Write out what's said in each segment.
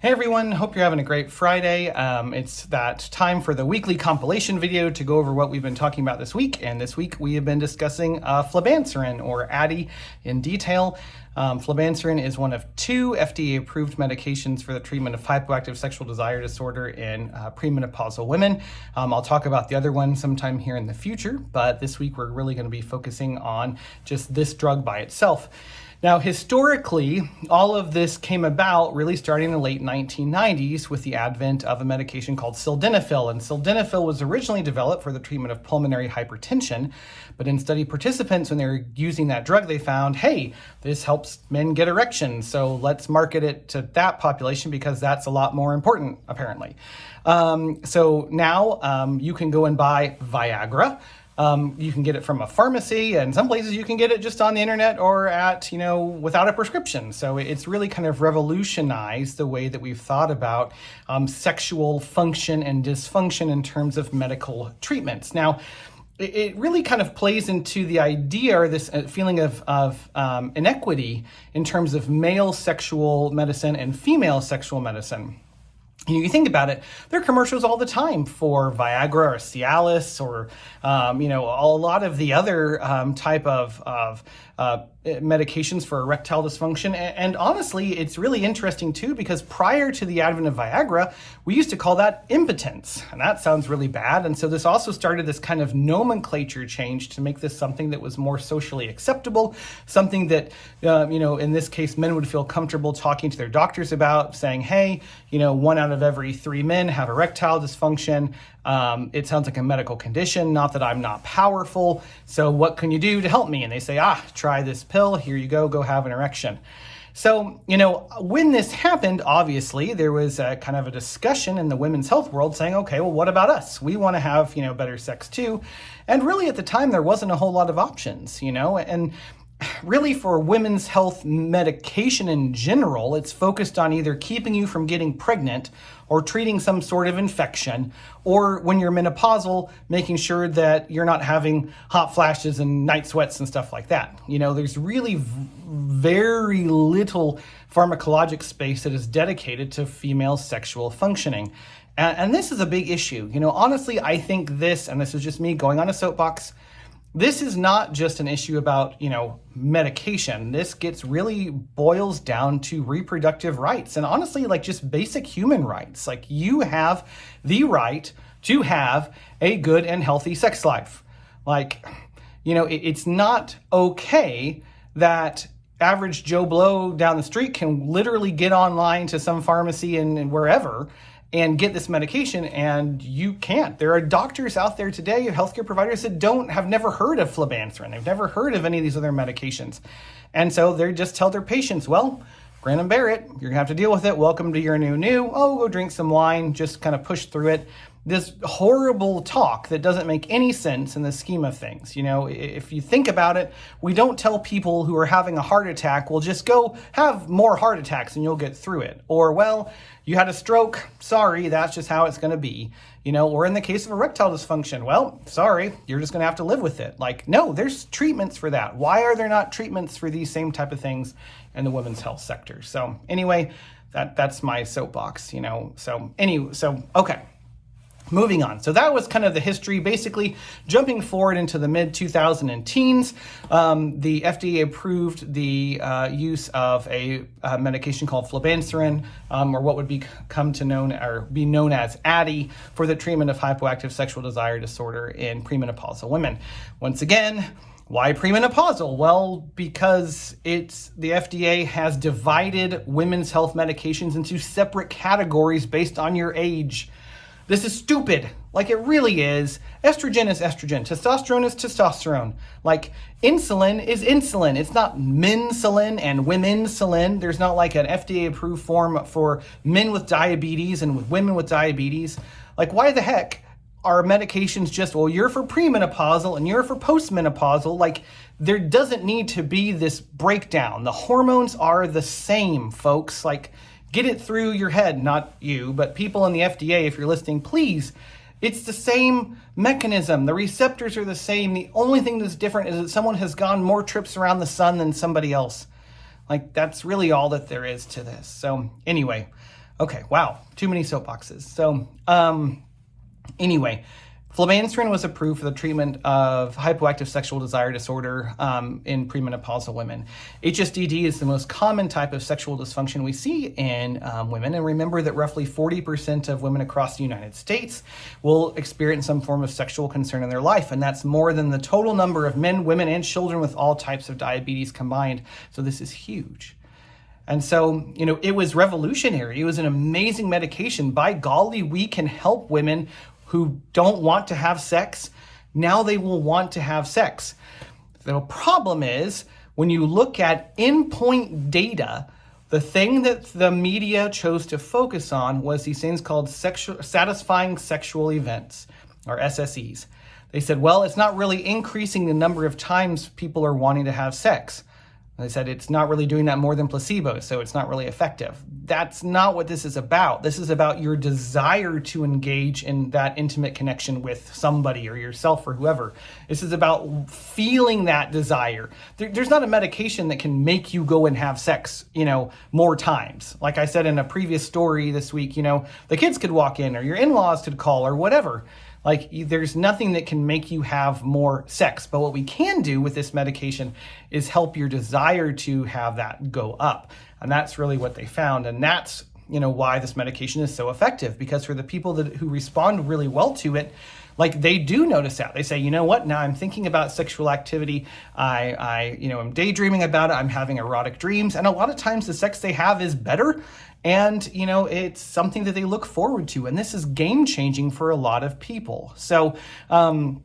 Hey everyone, hope you're having a great Friday. Um, it's that time for the weekly compilation video to go over what we've been talking about this week. And this week we have been discussing uh, flibanserin or Addyi in detail. Um, flibanserin is one of two FDA approved medications for the treatment of hypoactive sexual desire disorder in uh, premenopausal women. Um, I'll talk about the other one sometime here in the future, but this week we're really going to be focusing on just this drug by itself. Now, historically, all of this came about really starting in the late 1990s with the advent of a medication called sildenafil. And sildenafil was originally developed for the treatment of pulmonary hypertension, but in study participants, when they were using that drug, they found, hey, this helps men get erections, so let's market it to that population because that's a lot more important, apparently. Um, so now um, you can go and buy Viagra. Um, you can get it from a pharmacy and some places you can get it just on the internet or at, you know, without a prescription. So it's really kind of revolutionized the way that we've thought about um, sexual function and dysfunction in terms of medical treatments. Now, it really kind of plays into the idea or this uh, feeling of, of um, inequity in terms of male sexual medicine and female sexual medicine. You think about it, there are commercials all the time for Viagra or Cialis or, um, you know, a lot of the other um, type of, of uh, medications for erectile dysfunction. And, honestly, it's really interesting too, because prior to the advent of Viagra, we used to call that impotence. And that sounds really bad. And so this also started this kind of nomenclature change to make this something that was more socially acceptable, something that, uh, you know, in this case, men would feel comfortable talking to their doctors about, saying, hey, you know, one out of every three men have erectile dysfunction. Um, it sounds like a medical condition, not that I'm not powerful. So what can you do to help me? And they say, ah, try this pill. Here you go, go have an erection. So, you know, when this happened, obviously, there was a kind of a discussion in the women's health world saying, okay, well, what about us? We want to have, you know, better sex too. And really at the time, there wasn't a whole lot of options, you know, and really for women's health medication in general, it's focused on either keeping you from getting pregnant or treating some sort of infection, or when you're menopausal, making sure that you're not having hot flashes and night sweats and stuff like that. You know, there's really very little pharmacologic space that is dedicated to female sexual functioning. And, and this is a big issue. You know, honestly, I think this, and this is just me going on a soapbox, this is not just an issue about, you know, medication. This gets really boils down to reproductive rights and honestly, like just basic human rights. Like you have the right to have a good and healthy sex life. Like, you know, it, it's not okay that average Joe Blow down the street can literally get online to some pharmacy and, and wherever and get this medication and you can't. There are doctors out there today, healthcare providers that don't have never heard of flibanserin. They've never heard of any of these other medications. And so they just tell their patients, well, grin and bear it. You're gonna have to deal with it. Welcome to your new new. Oh, go drink some wine, just kind of push through it this horrible talk that doesn't make any sense in the scheme of things. You know, if you think about it, we don't tell people who are having a heart attack, well, just go have more heart attacks and you'll get through it. Or, well, you had a stroke, sorry, that's just how it's going to be. You know, or in the case of erectile dysfunction, well, sorry, you're just going to have to live with it. Like, no, there's treatments for that. Why are there not treatments for these same type of things in the women's health sector? So anyway, that that's my soapbox, you know. So anyway, so okay. Moving on. So that was kind of the history. Basically, jumping forward into the mid 2000 teens, um, the FDA approved the uh, use of a, a, medication called flibanserin, um, or what would become to known or be known as Addyi, for the treatment of hypoactive sexual desire disorder in premenopausal women. Once again, why premenopausal? Well, because it's the FDA has divided women's health medications into separate categories based on your age. This is stupid. Like it really is. Estrogen is estrogen. Testosterone is testosterone. Like insulin is insulin. It's not mensulin and womensulin. There's not like an FDA approved form for men with diabetes and with women with diabetes. Like why the heck are medications just, well, you're for premenopausal and you're for postmenopausal? Like there doesn't need to be this breakdown. The hormones are the same, folks. Like Get it through your head, not you, but people in the FDA, if you're listening, please. It's the same mechanism. The receptors are the same. The only thing that's different is that someone has gone more trips around the sun than somebody else. Like, that's really all that there is to this. So, anyway, Okay, wow, too many soapboxes. So, um, anyway, Flibanserin was approved for the treatment of hypoactive sexual desire disorder um, in premenopausal women. HSDD is the most common type of sexual dysfunction we see in um, women. And remember that roughly 40% of women across the United States will experience some form of sexual concern in their life. And that's more than the total number of men, women, and children with all types of diabetes combined. So this is huge. And so, you know, it was revolutionary. It was an amazing medication. By golly, we can help women who don't want to have sex, now they will want to have sex. The problem is when you look at endpoint data, the thing that the media chose to focus on was these things called sexual, satisfying sexual events, or SSEs. They said, well, it's not really increasing the number of times people are wanting to have sex. They said it's not really doing that more than placebo, so it's not really effective. That's not what this is about. This is about your desire to engage in that intimate connection with somebody or yourself or whoever. This is about feeling that desire. There, there's not a medication that can make you go and have sex, you know, more times. Like I said in a previous story this week, you know, the kids could walk in or your in-laws could call or whatever. Like there's nothing that can make you have more sex. But what we can do with this medication is help your desire to have that go up. And that's really what they found. And that's, you know, why this medication is so effective because for the people that who respond really well to it, like they do notice that they say you know what now i'm thinking about sexual activity i i you know i'm daydreaming about it i'm having erotic dreams and a lot of times the sex they have is better and, you know, it's something that they look forward to. And this is game changing for a lot of people. So, um,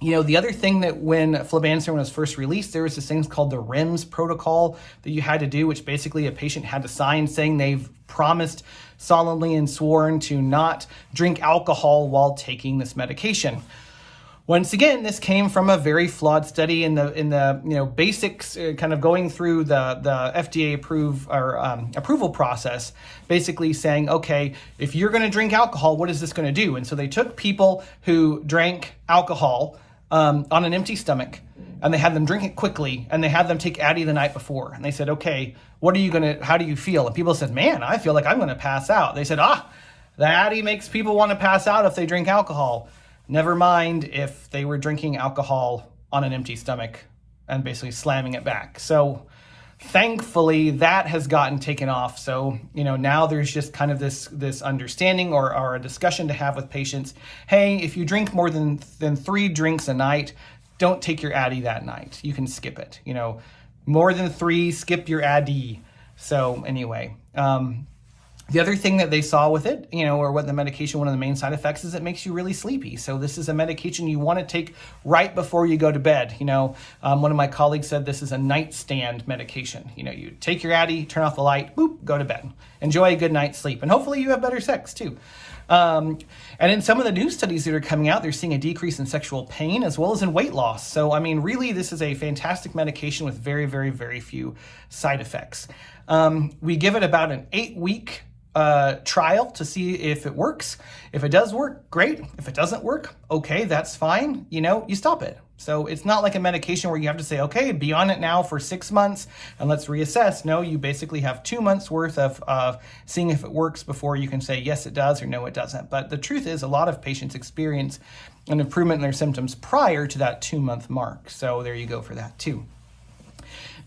you know, the other thing that when flibanserin was first released, there was this thing called the REMS protocol that you had to do, which basically a patient had to sign saying they've promised solemnly and sworn to not drink alcohol while taking this medication. Once again, this came from a very flawed study in the in the you know basics, uh, kind of going through the the FDA approve or um, approval process, basically saying, okay, if you're going to drink alcohol, what is this going to do? And so they took people who drank alcohol um, on an empty stomach, and they had them drink it quickly, and they had them take Addyi the night before, and they said, okay, what are you going to? How do you feel? And people said, man, I feel like I'm going to pass out. They said, ah, the Addyi makes people want to pass out if they drink alcohol. Never mind if they were drinking alcohol on an empty stomach and basically slamming it back. So thankfully that has gotten taken off. So, you know, now there's just kind of this this understanding or, or a discussion to have with patients. Hey, if you drink more than, than three drinks a night, don't take your Addyi that night. You can skip it. You know, more than three, skip your Addyi. So anyway, um, the other thing that they saw with it, you know, or what the medication, one of the main side effects is it makes you really sleepy. So this is a medication you want to take right before you go to bed. You know, um, one of my colleagues said this is a nightstand medication. You know, you take your Addyi, turn off the light, boop, go to bed. Enjoy a good night's sleep. And hopefully you have better sex too. Um, and in some of the new studies that are coming out, they're seeing a decrease in sexual pain as well as in weight loss. So, I mean, really, this is a fantastic medication with very, very, very few side effects. Um, we give it about an eight week uh, trial to see if it works. If it does work, great. If it doesn't work, okay, that's fine. You know, you stop it. So it's not like a medication where you have to say, okay, be on it now for six months and let's reassess. No, you basically have two months worth of, of seeing if it works before you can say, yes, it does or no, it doesn't. But the truth is a lot of patients experience an improvement in their symptoms prior to that two month mark. So there you go for that too.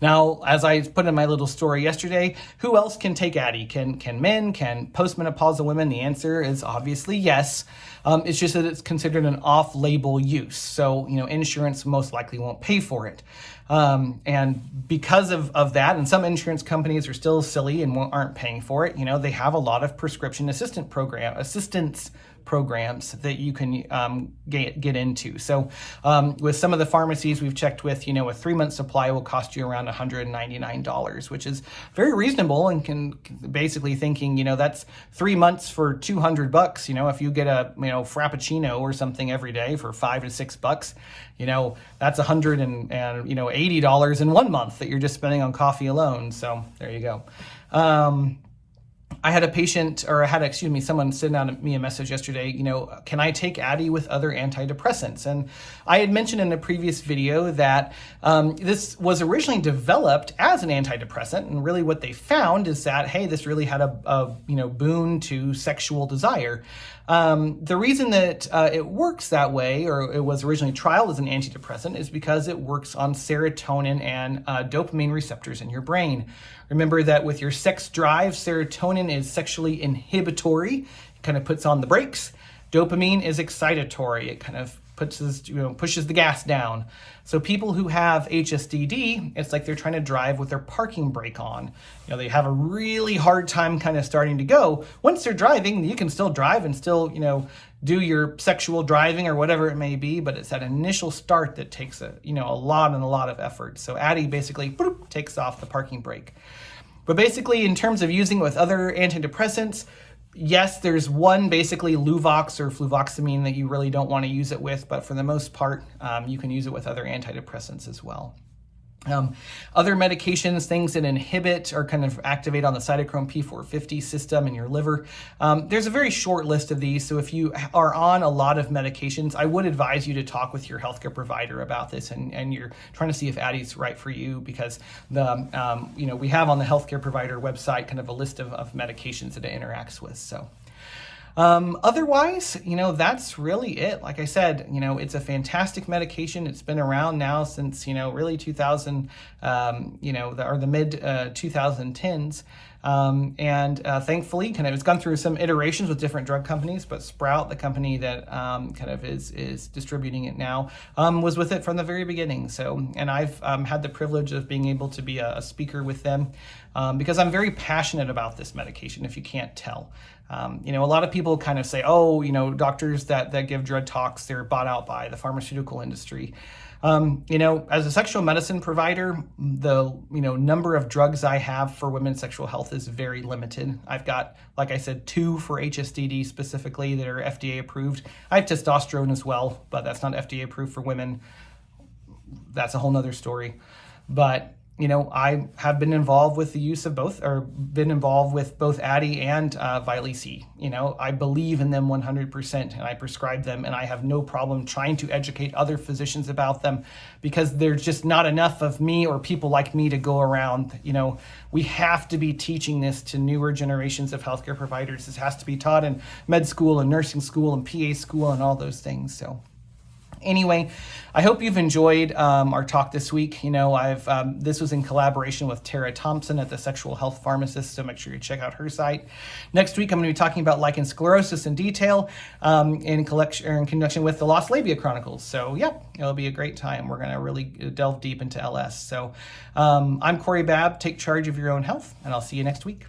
Now, as I put in my little story yesterday, who else can take Addyi? Can, can men, can postmenopausal women? The answer is obviously yes. Um, it's just that it's considered an off-label use. So, you know, insurance most likely won't pay for it. Um, and because of, of that, and some insurance companies are still silly and aren't paying for it, you know, they have a lot of prescription assistant program assistance programs that you can um, get, get into. So um, with some of the pharmacies we've checked with, you know, a three month supply will cost you around $199, which is very reasonable and can basically thinking, you know, that's three months for 200 bucks. You know, if you get a, you know, Frappuccino or something every day for five to six bucks, you know, that's a hundred and, and, you know, $80 in one month that you're just spending on coffee alone. So there you go. Um, I had a patient, or I had, excuse me, someone send out me a message yesterday, you know, can I take Addyi with other antidepressants? And I had mentioned in a previous video that um, this was originally developed as an antidepressant, and really what they found is that, hey, this really had a, a you know, boon to sexual desire. Um, the reason that uh, it works that way, or it was originally trialed as an antidepressant, is because it works on serotonin and uh, dopamine receptors in your brain. Remember that with your sex drive, serotonin is sexually inhibitory, it kind of puts on the brakes. Dopamine is excitatory, it kind of puts this, you know, pushes the gas down. So people who have HSDD, it's like they're trying to drive with their parking brake on. You know, they have a really hard time kind of starting to go. Once they're driving, you can still drive and still, you know, do your sexual driving or whatever it may be, but it's that initial start that takes a, you know, a lot and a lot of effort. So Addyi basically boop, takes off the parking brake. But basically, in terms of using it with other antidepressants, yes, there's one basically Luvox or fluvoxamine that you really don't want to use it with, but for the most part, um, you can use it with other antidepressants as well. Um, other medications, things that inhibit or kind of activate on the cytochrome P450 system in your liver. Um, there's a very short list of these. So if you are on a lot of medications, I would advise you to talk with your healthcare provider about this and, and you're trying to see if Addyi's right for you because the, um, you know, we have on the healthcare provider website kind of a list of, of medications that it interacts with. So. Um, otherwise, you know, that's really it. Like I said, you know, it's a fantastic medication. It's been around now since, you know, really 2000, um, you know, the, or the mid uh, 2010s. Um, and uh, thankfully, kind of, it's gone through some iterations with different drug companies, but Sprout, the company that um, kind of is is distributing it now, um, was with it from the very beginning. So, and I've um, had the privilege of being able to be a, a speaker with them um, because I'm very passionate about this medication. If you can't tell, um, you know, a lot of people kind of say, oh, you know, doctors that, that give drug talks, they're bought out by the pharmaceutical industry. Um, you know, as a sexual medicine provider, the, you know, number of drugs I have for women's sexual health is very limited. I've got, like I said, two for HSDD specifically that are FDA approved. I have testosterone as well, but that's not FDA approved for women. That's a whole nother story. But you know, I have been involved with the use of both, or been involved with both Addyi and uh. You know, I believe in them 100%, and I prescribe them, and I have no problem trying to educate other physicians about them because there's just not enough of me or people like me to go around. You know, we have to be teaching this to newer generations of healthcare providers. This has to be taught in med school and nursing school and PA school and all those things. So. Anyway, I hope you've enjoyed um, our talk this week. You know, I've um, this was in collaboration with Tara Thompson at the Sexual Health Pharmacist, so make sure you check out her site. Next week, I'm going to be talking about lichen sclerosus in detail um, in, collection, in conjunction with the Lost Labia Chronicles. So, yeah, it'll be a great time. We're going to really delve deep into LS. So, um, I'm Corey Babb. Take charge of your own health, and I'll see you next week.